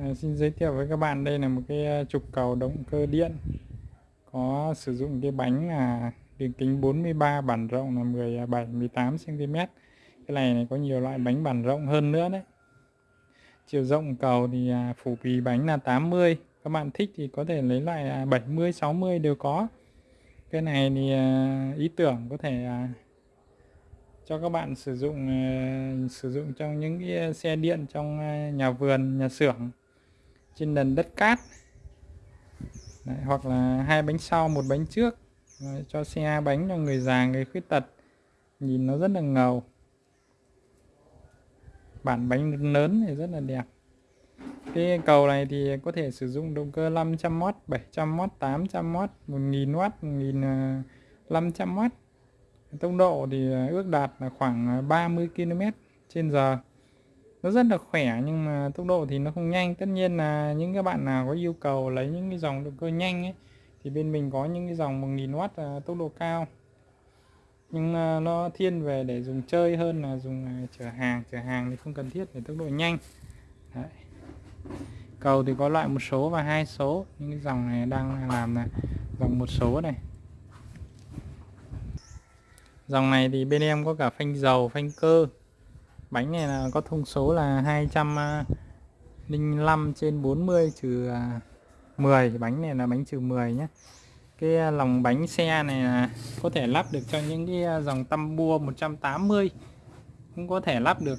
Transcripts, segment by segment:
À, xin giới thiệu với các bạn đây là một cái à, trục cầu động cơ điện. Có sử dụng cái bánh là đường kính 43 bản rộng là 17 18 cm cái này, này có nhiều loại bánh bản rộng hơn nữa đấy. Chiều rộng cầu thì à, phủ bì bánh là 80 các bạn thích thì có thể lấy loại à, 70 60 đều có. Cái này thì ý tưởng có thể cho các bạn sử dụng sử dụng trong những cái xe điện trong nhà vườn nhà xưởng trên nền đất cát. Đấy, hoặc là hai bánh sau một bánh trước. Đấy, cho xe bánh cho người già người khuyết tật. Nhìn nó rất là ngầu. Bản bánh lớn thì rất là đẹp. Cái cầu này thì có thể sử dụng động cơ 500W 700W 800W 1000W 1500W tốc độ thì à, ước đạt là khoảng à, 30 km trên giờ nó rất là khỏe nhưng mà tốc độ thì nó không nhanh. Tất nhiên là những các bạn nào có yêu cầu lấy những cái dòng động cơ nhanh ấy, thì bên mình có những cái dòng 1000W à, tốc độ cao. Nhưng à, nó thiên về để dùng chơi hơn là dùng à, chở hàng. Chở hàng thì không cần thiết, để tốc độ nhanh. Đấy. cầu thì có loại một số và hai số. Những cái dòng này đang làm là dòng một số này. Dòng này thì bên em có cả phanh dầu, phanh cơ bánh này là có thông số là 205 à, trên 40 trừ à, 10 bánh này là bánh trừ 10 nhé. Cái à, lòng bánh xe này là có thể lắp được cho những cái dòng tăm bua 180 cũng có thể lắp được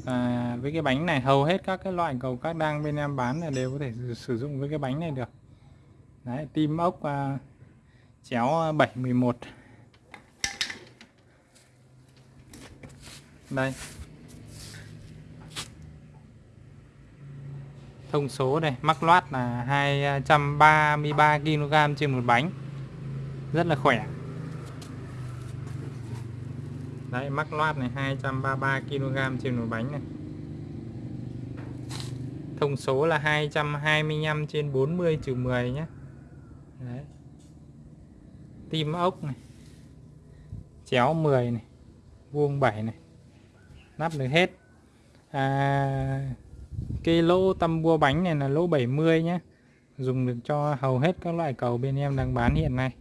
với cái bánh này. Hầu hết các cái loại cầu các đang bên em bán là đều có thể sử dụng với cái bánh này được. Đấy, tim ốc chéo 711 đây. Thông số này mắc loát là 233 kg trên một bánh. Rất là khỏe. Đấy mắc loát này 233 kg trên một bánh này. Thông số là 225 trên 40 trừ 10 nhé. Đấy. tim ốc này. Chéo 10 này. Vuông 7 này. Nắp được hết. À, cái lỗ tăm bua bánh này là lỗ 70 nhé dùng được cho hầu hết các loại cầu bên em đang bán hiện nay.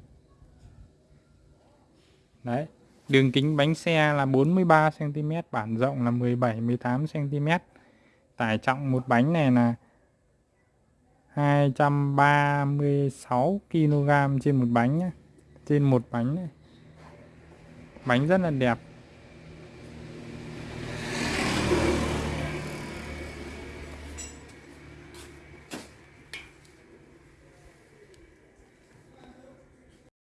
Đấy, đường kính bánh xe là 43 cm bản rộng là 17 18 cm tải trọng một bánh này là 236 kg trên một bánh nhé trên một bánh này. bánh rất là đẹp.